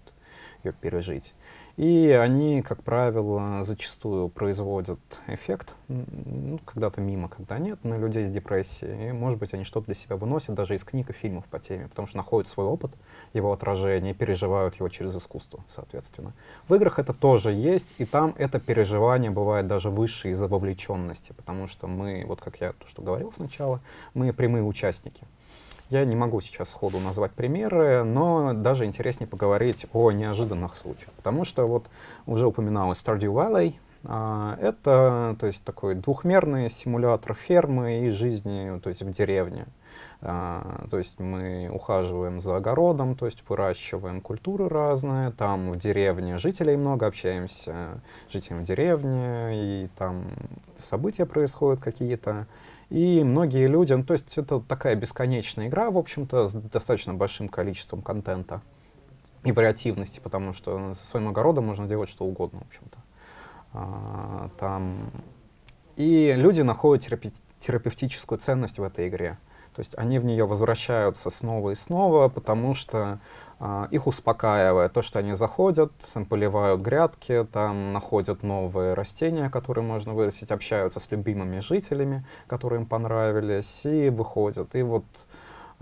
ее пережить. И они, как правило, зачастую производят эффект, ну, когда-то мимо, когда нет, на людей с депрессией. И, может быть, они что-то для себя выносят даже из книг и фильмов по теме, потому что находят свой опыт, его отражение, переживают его через искусство, соответственно. В играх это тоже есть, и там это переживание бывает даже выше из-за вовлеченности, потому что мы, вот как я то, что говорил сначала, мы прямые участники. Я не могу сейчас сходу назвать примеры, но даже интереснее поговорить о неожиданных случаях. Потому что вот уже упоминалось Stardew Valley. А, это то есть, такой двухмерный симулятор фермы и жизни то есть, в деревне. А, то есть мы ухаживаем за огородом, то есть выращиваем культуры разные. Там в деревне жителей много, общаемся с жителями деревни, и там события происходят какие-то. И многие люди, ну, то есть это такая бесконечная игра, в общем-то, с достаточно большим количеством контента и вариативности, потому что со своим огородом можно делать что угодно, в общем-то. А, там... И люди находят терапи терапевтическую ценность в этой игре. То есть они в нее возвращаются снова и снова, потому что их успокаивает то, что они заходят, поливают грядки, там находят новые растения, которые можно вырастить, общаются с любимыми жителями, которые им понравились, и выходят. И вот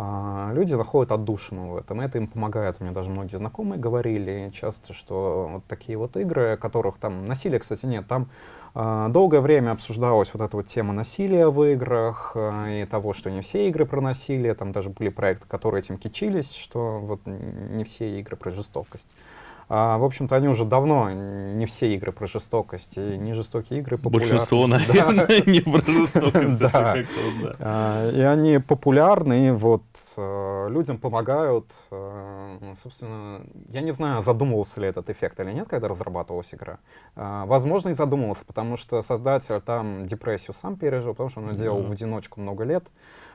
а, люди находят отдушину в этом, это им помогает. У меня даже многие знакомые говорили часто, что вот такие вот игры, которых там насилия, кстати, нет, там а, долгое время обсуждалась вот эта вот тема насилия в играх а, и того, что не все игры про насилие. Там даже были проекты, которые этим кичились, что вот не все игры про жестокость. А, в общем-то, они уже давно, не все игры про жестокость, и не жестокие игры популярны. Большинство, наверное, не про жестокость. Да. А, и они популярны, и вот э, людям помогают. Э, собственно, я не знаю, задумывался ли этот эффект или нет, когда разрабатывалась игра. А, возможно, и задумывался, потому что создатель там депрессию сам пережил, потому что он делал в одиночку много лет.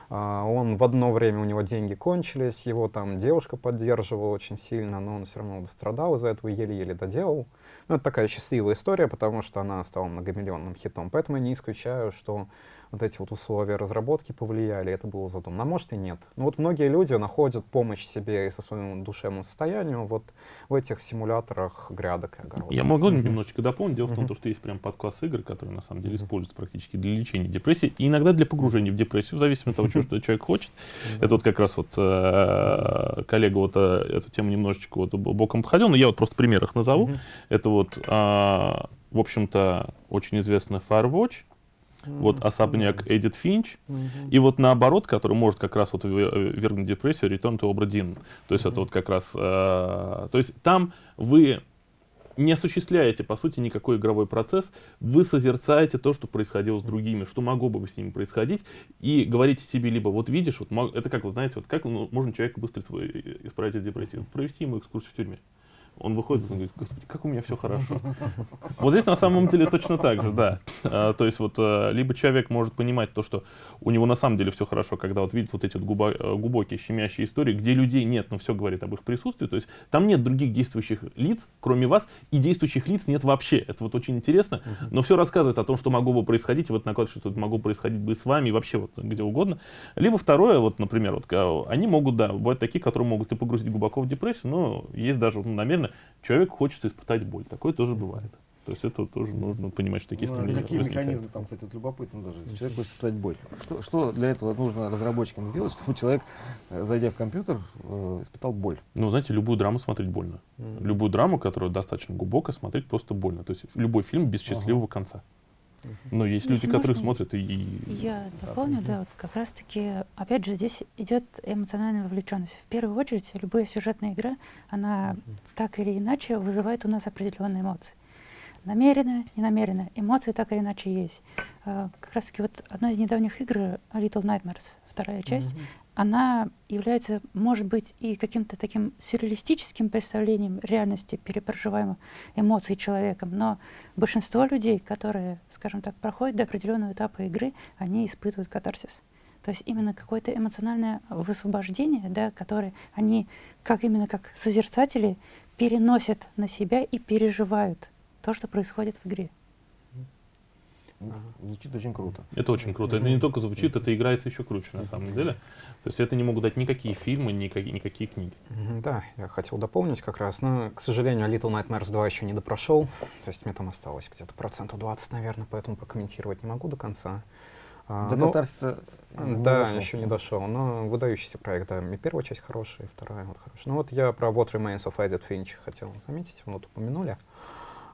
А, он в одно время, у него деньги кончились, его там девушка поддерживала очень сильно, но он все равно страдал из-за этого, еле-еле доделал. Ну, это такая счастливая история, потому что она стала многомиллионным хитом. Поэтому я не исключаю, что вот эти вот условия разработки повлияли, это было задумано. А может и нет. Но вот многие люди находят помощь себе и со своим душевным состоянием вот в этих симуляторах грядок и огородов. Я могу mm-hmm. немножечко дополнить. Дело mm-hmm. в том, что есть прям подкласс игр, которые на самом деле используются практически для лечения депрессии и иногда для погружения в депрессию, в зависимости от того, <laughs> что человек хочет. Это вот как раз вот э, коллега вот э, эту тему немножечко вот боком походил, но я вот просто пример их назову. Это вот, а, в общем-то, очень известный Firewatch, вот особняк Эдит Финч, и вот наоборот, который может как раз вот вернуть депрессию, Return to Obra Dinn. То есть это вот как раз, э, то есть там вы не осуществляете, по сути, никакой игровой процесс, вы созерцаете то, что происходило с другими, что могло бы с ними происходить, и говорите себе либо, вот видишь, вот, это как, вы знаете, вот как можно человека быстро исправить от депрессии? Провести ему экскурсию в тюрьме. Он выходит и говорит, господи, как у меня все хорошо. Вот здесь на самом деле точно так же, да. А, то есть вот а, либо человек может понимать то, что у него на самом деле все хорошо, когда вот видит вот эти вот э, глубокие щемящие истории, где людей нет, но все говорит об их присутствии. То есть там нет других действующих лиц, кроме вас, и действующих лиц нет вообще. Это вот очень интересно, но все рассказывает о том, что могло бы происходить, и вот накладывает, что это могло происходить бы с вами, и вообще вот где угодно. Либо второе, вот, например, вот, они могут, да, бывают такие, которые могут и погрузить глубоко в депрессию, но есть даже ну, намеренно человеку хочется испытать боль. Такое тоже бывает. То есть это тоже нужно понимать, что такие ну, стремления Какие механизмы там, кстати, вот любопытно даже. Человек хочет испытать боль. Что, что для этого нужно разработчикам сделать, чтобы человек, э, зайдя в компьютер, э, испытал боль? Ну, знаете, любую драму смотреть больно. Mm. Любую драму, которая достаточно глубокая, смотреть просто больно. То есть любой фильм без счастливого ага. конца. Но есть Если люди, которые смотрят и... Я дополню, да, вот как раз-таки, опять же, здесь идет эмоциональная вовлеченность. В первую очередь, любая сюжетная игра, она так или иначе вызывает у нас определенные эмоции. Намеренно, ненамеренно. Эмоции так или иначе есть. А, как раз-таки вот одна из недавних игр, Little Nightmares, вторая часть, mm-hmm она является, может быть, и каким-то таким сюрреалистическим представлением реальности перепроживаемых эмоций человеком, но большинство людей, которые, скажем так, проходят до определенного этапа игры, они испытывают катарсис. То есть именно какое-то эмоциональное высвобождение, да, которое они, как именно как созерцатели, переносят на себя и переживают то, что происходит в игре. Ну, Звучит очень круто. Это очень круто. Это не только звучит, это играется еще круче на самом деле. То есть это не могут дать никакие фильмы, никакие, никакие книги. Да, я хотел дополнить как раз, но, к сожалению, Little Nightmares 2 еще не допрошел, то есть мне там осталось где-то процентов 20, наверное, поэтому прокомментировать не могу до конца. А, До ну, катарсиса не да, дошел. еще не дошел, но выдающийся проект, да, и первая часть хорошая, и вторая вот хорошая. Ну вот я про What Remains of Edith Finch хотел заметить, вот упомянули.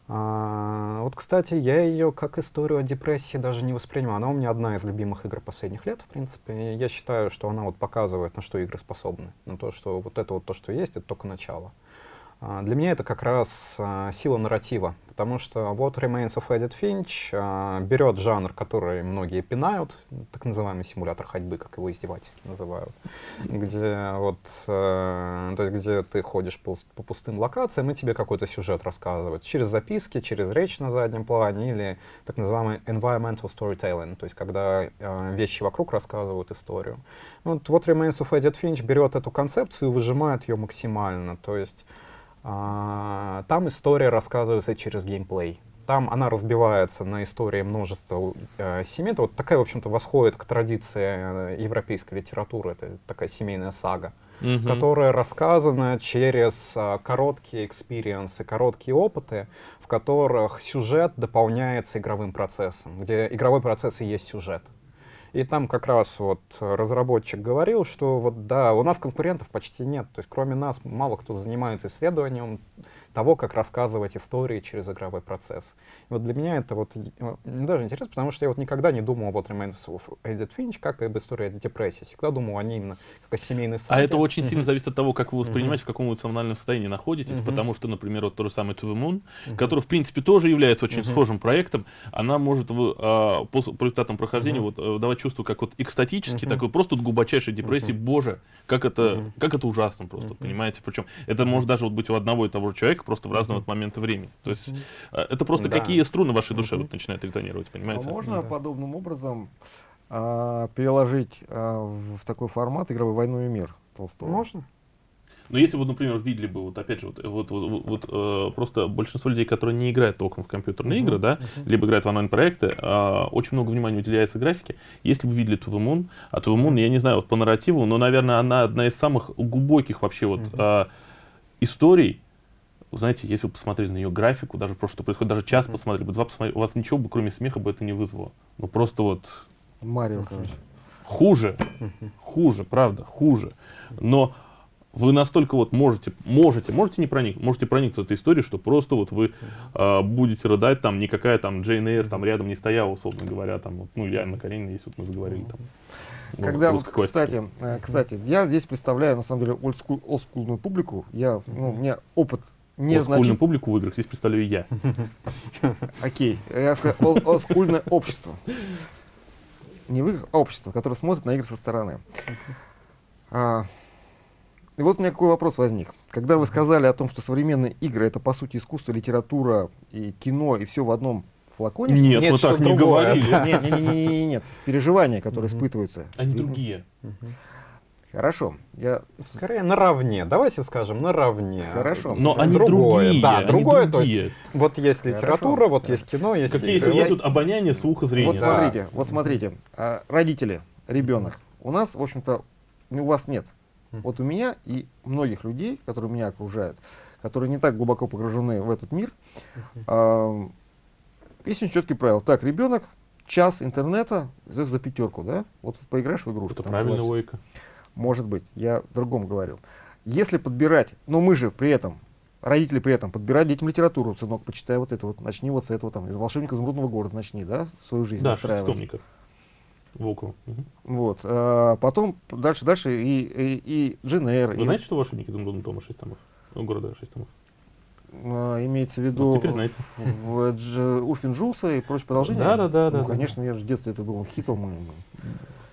А, вот, кстати, я ее как историю о депрессии даже не воспринимаю. Она у меня одна из любимых игр последних лет, в принципе. И я считаю, что она вот показывает, на что игры способны. На то, что вот это вот то, что есть, это только начало. А, Для меня это как раз а, сила нарратива, потому что What Remains of Edith Finch а, берет жанр, который многие пинают, так называемый симулятор ходьбы, как его издевательски называют, где вот, э, то есть где ты ходишь по, пустым локациям и тебе какой-то сюжет рассказывают через записки, через речь на заднем плане или так называемый environmental storytelling, то есть когда э, вещи вокруг рассказывают историю. Вот What Remains of Edith Finch берет эту концепцию и выжимает ее максимально, то есть а, там история рассказывается через геймплей. Там она разбивается на истории множества э, семей. Это вот такая, в общем-то, восходит к традиции э, европейской литературы. Это такая семейная сага, Мгм. которая рассказана через а, короткие экспириенсы, короткие опыты, в которых сюжет дополняется игровым процессом, где игровой процесс и есть сюжет. И там как раз вот э, разработчик говорил, что вот да, у нас конкурентов почти нет. То есть кроме нас мало кто занимается исследованием того, как рассказывать истории через игровой процесс. И вот для меня это вот э, даже интересно, потому что я вот никогда не думал What Remains of Edith Finch как об истории депрессии. Всегда думал о ней именно как о семейной А саге. это очень сильно зависит от того, как вы воспринимаете, в каком эмоциональном состоянии находитесь, потому что, например, вот то же самое To the Moon, который, в принципе, тоже является очень схожим проектом, она может в, а, по, результатам прохождения вот, э, давать чувство как вот экстатический, Мгм. такой просто вот глубочайшей депрессии, боже, как это, как это ужасно просто, понимаете? Причем это может даже вот быть у одного и того же человека, просто в разные вот моменты времени. То есть э, это просто Да. какие струны в вашей душе вот начинают резонировать, А понимаете? можно Да. подобным образом а, переложить а, в, в такой формат игровой «Войну и мир» Толстого? Можно? Но если вы, например, видели бы, вот опять же, вот, вот, вот, вот, э, просто большинство людей, которые не играют толком в компьютерные Мгм, игры, да, мгм. либо играют в онлайн-проекты, а, очень много внимания уделяется графике. Если бы вы видели the Moon, а the Moon, я не знаю, вот по нарративу, но, наверное, она одна из самых глубоких вообще вот Мгм. а, историй. Вы Знаете, если вы посмотрели на ее графику, даже просто что происходит, даже час посмотрели бы, два посмотрели, у вас ничего бы, кроме смеха, бы это не вызвало. Ну просто вот Марио, короче. хуже, хуже, правда, хуже. Но вы настолько вот можете, можете, можете не проник, можете проникнуться этой историей, что просто вот вы а, будете рыдать, там никакая там Джейн Эйр там рядом не стояла, условно говоря, там, вот, ну Анна Каренина, если вот мы заговорили там. Когда вот, кстати, э, кстати, я здесь представляю, на самом деле, олдскул- олдскульную публику. Я, ну, у меня опыт не Олдскульную значит. публику в играх здесь представляю я. <laughs> Окей, я сказал, ол- олдскульное общество. Не в играх, а общество, которое смотрит на игры со стороны. А, и вот у меня какой вопрос возник. Когда вы сказали о том, что современные игры это по сути искусство, литература и кино, и все в одном флаконе. Нет, Нет, мы так не говорили. Нет, нет, нет, нет, нет, нет. Переживания, которые испытываются. Они другие. Хорошо. Я Скорее наравне. Давайте скажем наравне. Хорошо. Но они другое. другие. Да, они другое. То есть другие. вот есть Хорошо. литература, вот Да. есть кино, есть Как есть, игры. вот обоняние, слух и зрение. Вот да. смотрите, вот смотрите, а, родители, ребенок. У нас, в общем-то, у вас нет. Мгм. Вот у меня и многих людей, которые меня окружают, которые не так глубоко погружены в этот мир, а, есть очень четкие правила. Так, ребенок, час интернета за пятерку, да? Вот поиграешь в игрушку. Это класс- логика. Может быть, я о другом говорил. Если подбирать, но мы же при этом, родители при этом, подбирать детям литературу, сынок, почитай вот это вот, начни вот с этого там, из «Волшебника изумрудного города» начни, да, свою жизнь Да, настраивать. шеститомников. Волкова. Мгм. Вот. а потом дальше, дальше и, и, и Джин Эйр, Вы и, знаете, что волшебник изумрудного тома 6 томов? Ну, города 6 томов. а, имеется в виду Вот знаете. в, Джулса и прочее продолжение? Да, да, да, Ну, да, да. конечно, я же в детстве это был хитом. и-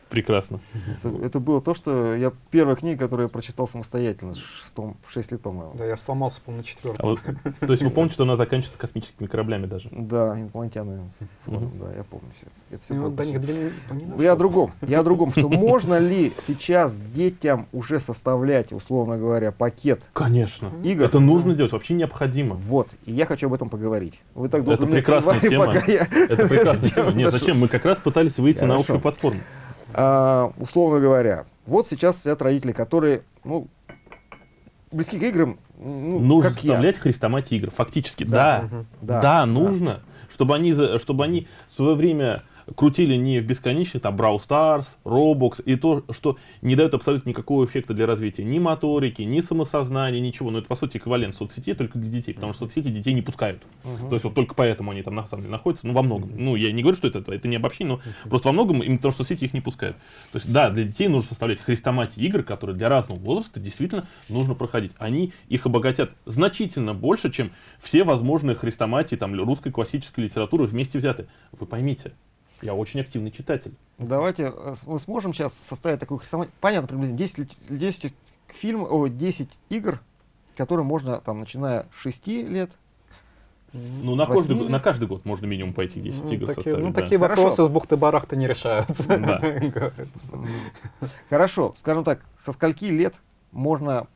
Прекрасно. Это, это было то, что я первая книга, которую я прочитал самостоятельно, в шестом- в 6 лет, по-моему. Да, я сломался, по-моему, на А четвертом. вот, то есть вы <laughs> помните, что она заканчивается космическими кораблями даже? Да, инопланетяне. Да, я помню все это. Ну, вот до них Я о другом. Я о другом, что <laughs> можно ли сейчас детям уже составлять, условно говоря, пакет Конечно. игр? Это нужно делать, вообще необходимо. Вот, и я хочу об этом поговорить. Вы так долго Это меня прекрасная тема. пока я- Это прекрасная <laughs> тема. Нет, зачем? Мы как раз пытались выйти на общую платформу. А, условно говоря, вот сейчас сидят родители, которые, ну, близки к играм, ну, нужно как я. составлять хрестоматии игр. Фактически, Да. да. Мгм. Да, Да, да. нужно. Чтобы они, за- чтобы они в свое время крутили не в бесконечных, там, Brawl Stars, Roblox, и то, что не дает абсолютно никакого эффекта для развития ни моторики, ни самосознания, ничего. Но это, по сути, эквивалент соцсетей только для детей, потому что соцсети детей не пускают. То есть вот только поэтому они там на самом деле находятся, ну, во многом. Ну, я не говорю, что это, это не обобщение, но просто во многом именно потому, что соцсети их не пускают. То есть, да, для детей нужно составлять хрестоматии игр, которые для разного возраста действительно нужно проходить. Они их обогатят значительно больше, чем все возможные хрестоматии там, русской классической литературы вместе взяты. Вы поймите, я очень активный читатель. Давайте, э, мы сможем сейчас составить такую хрестоматию. Понятно, приблизительно 10, лит- 10 фильм, о, 10 игр, которые можно, там, начиная с 6 лет, Ну, на каждый, 8 год- на каждый год можно минимум пойти 10 Ну, игр такие, составить. ну, да. такие Хорошо. вопросы с бухты-барахта не решаются. Да. <laughs> Хорошо, скажем так, со скольки лет можно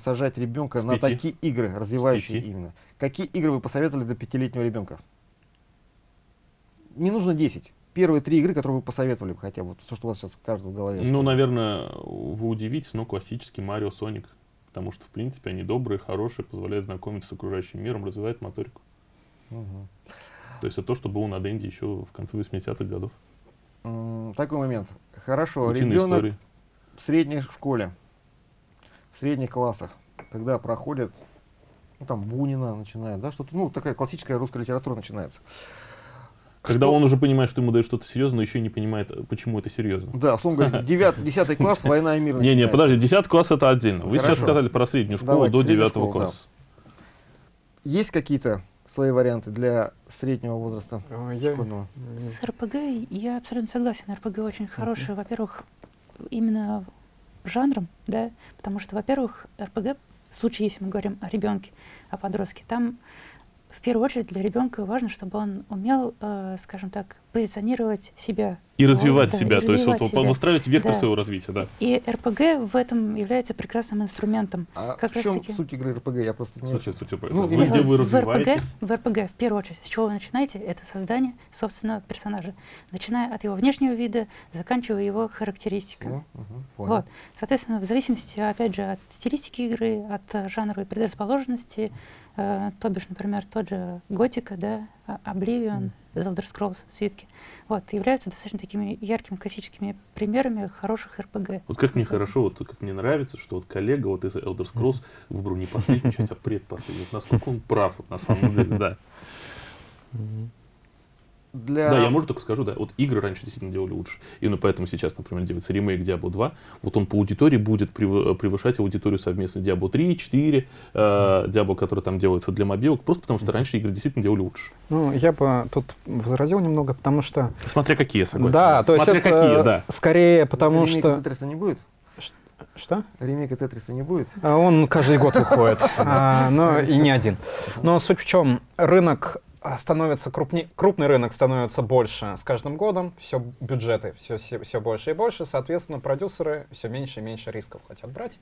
сажать ребенка на такие игры, развивающие именно? Какие игры вы посоветовали для пятилетнего ребенка? Не нужно 10. Первые три игры, которые вы посоветовали бы хотя бы, то, что у вас сейчас каждого в голове. Ну, наверное, вы удивитесь, но классический Марио Соник. Потому что, в принципе, они добрые, хорошие, позволяют знакомиться с окружающим миром, развивают моторику. Мгм. То есть это то, что было на Денде еще в конце 80-х годов. Такой момент. Хорошо, Утиные ребенок истории. в средней школе, в средних классах, когда проходит, ну там Бунина начинает, да, что-то, ну такая классическая русская литература начинается. Когда Что- он уже понимает, что ему дают что-то серьезное, но еще не понимает, э, почему это серьезно. Да, условно говоря, <laughs> 9, 10 класс, война и мир Не-не, начинается. подожди, 10 класс это отдельно. Вы сейчас сказали про среднюю школу Давайте, до среднюю 9 школу, да. класса. Есть какие-то свои варианты для среднего возраста? А, я-? С РПГ я абсолютно согласен. РПГ очень хороший, во-первых, именно жанром, да, потому что, во-первых, РПГ, в случае, если мы говорим о ребенке, о подростке, там в первую очередь для ребенка важно, чтобы он умел, э, скажем так, позиционировать себя. И развивать да, себя, и то есть вот развивать себя. выстраивать вектор Да. своего развития, да. И РПГ в этом является прекрасным инструментом. А Как в чем таки. суть игры РПГ? Я просто не... Слушай, суть, Ну, вы где вы в РПГ, развиваетесь? в РПГ, в первую очередь, с чего вы начинаете, это создание собственного персонажа, начиная от его внешнего вида, заканчивая его характеристиками. Ну, понял. Вот. Соответственно, в зависимости, опять же, от стилистики игры, от э, жанровой предрасположенности, э, то бишь, например, тот же Готика, да, а- Oblivion, The Elder Scrolls, свитки, вот, являются достаточно такими яркими классическими примерами хороших РПГ. Вот как мне хорошо, вот как мне нравится, что вот коллега вот из Elder Scrolls выбрал не последнюю <laughs> часть, а предпоследнюю. Вот насколько он прав вот на самом деле, да. Для... Да, я, может, только скажу, да, вот игры раньше действительно делали лучше. Именно поэтому сейчас, например, делается ремейк Diablo 2. Вот он по аудитории будет прев- превышать аудиторию совместно Diablo 3, 4, э, Diablo, который там делается для мобилок, просто потому что раньше игры действительно делали лучше. Ну, я бы тут возразил немного, потому что... Смотря какие, согласен. Да, то есть Смотря это какие, да. скорее потому Ремейка что... Тетриса не будет? Что? Ремейка Тетриса не будет? А Он каждый год выходит, <laughs> а, но и не один. Но суть в чем, рынок становится крупнее, крупный рынок становится больше с каждым годом, все бюджеты все, все, больше и больше, соответственно, продюсеры все меньше и меньше рисков хотят брать.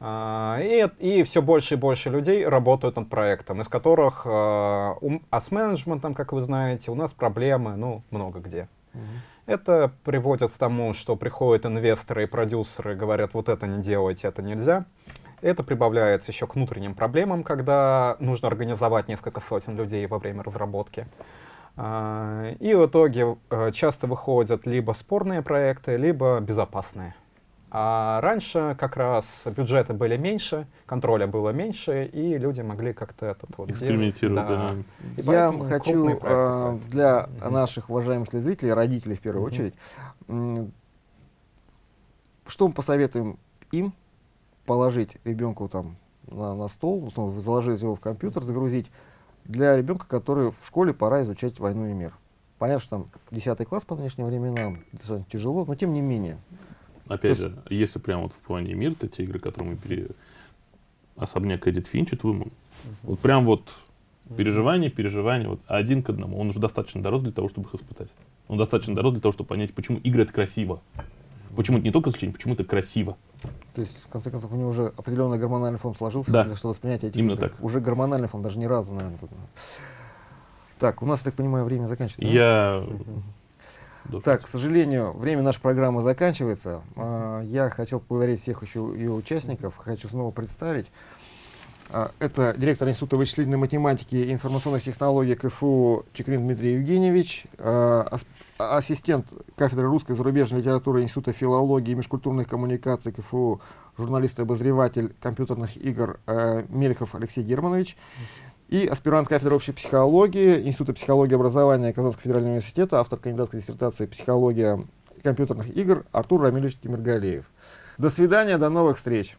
А, И, и все больше и больше людей работают над проектом, из которых, а, а с менеджментом, как вы знаете, у нас проблемы, ну, много где. Мгм. Это приводит к тому, что приходят инвесторы и продюсеры, говорят, вот это не делайте, это нельзя. Это прибавляется еще к внутренним проблемам, когда нужно организовать несколько сотен людей во время разработки. А, И в итоге э, часто выходят либо спорные проекты, либо безопасные. А раньше как раз бюджеты были меньше, контроля было меньше, и люди могли как-то этот вот. Экспериментировать, да. И Я хочу проекты э, для Мгм. наших уважаемых телезрителей, родителей в первую Мгм. очередь, что мы посоветуем им положить ребенку там на, на стол, условно, заложить его в компьютер, загрузить, для ребенка, который в школе пора изучать войну и мир. Понятно, что там 10 класс по нынешним временам, достаточно тяжело, но тем не менее. Опять То же, если прям вот в плане мира, то те игры, которые мы пере... Особняк Эдит Финч, это Women. Вот прям вот переживание, переживание, вот один к одному. Он уже достаточно дорос для того, чтобы их испытать. Он достаточно дорос для того, чтобы понять, почему игры это красиво. Почему это не только развлечение, почему это красиво. То есть, в конце концов, у него уже определенный гормональный фон сложился, Да. что воспринятие этих Именно так. Уже гормональный фон, даже ни разу, наверное. тут. Так, у нас, я так понимаю, время заканчивается. да? Я... должен- Так, к сожалению, время нашей программы заканчивается. А, Я хотел поблагодарить всех еще ее участников. Хочу снова представить. А, Это директор Института вычислительной математики и информационных технологий КФУ Чекрин Дмитрий Евгеньевич, а, ассистент кафедры русской и зарубежной литературы Института филологии и межкультурных коммуникаций КФУ, журналист и обозреватель компьютерных игр а, Мельхов Алексей Германович и аспирант кафедры общей психологии Института психологии и образования Казанского федерального университета, автор кандидатской диссертации «Психология компьютерных игр» Артур Рамилевич Тимиргалеев. До свидания, до новых встреч!